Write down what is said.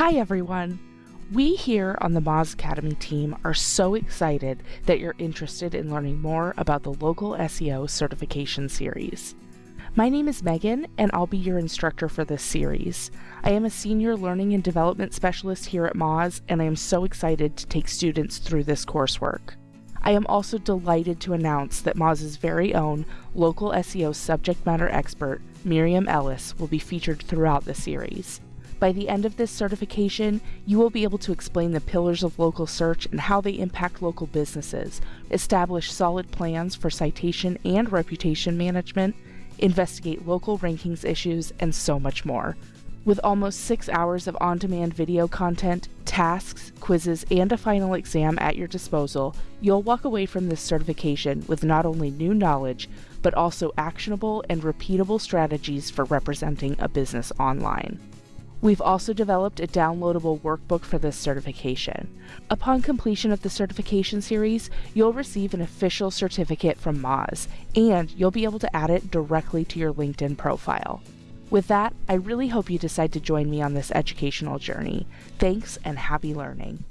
Hi everyone! We here on the Moz Academy team are so excited that you're interested in learning more about the local SEO certification series. My name is Megan and I'll be your instructor for this series. I am a senior learning and development specialist here at Moz and I am so excited to take students through this coursework. I am also delighted to announce that Moz's very own local SEO subject matter expert, Miriam Ellis, will be featured throughout the series. By the end of this certification, you will be able to explain the pillars of local search and how they impact local businesses, establish solid plans for citation and reputation management, investigate local rankings issues, and so much more. With almost six hours of on demand video content, tasks, quizzes, and a final exam at your disposal, you'll walk away from this certification with not only new knowledge, but also actionable and repeatable strategies for representing a business online. We've also developed a downloadable workbook for this certification. Upon completion of the certification series, you'll receive an official certificate from Moz, and you'll be able to add it directly to your LinkedIn profile. With that, I really hope you decide to join me on this educational journey. Thanks and happy learning.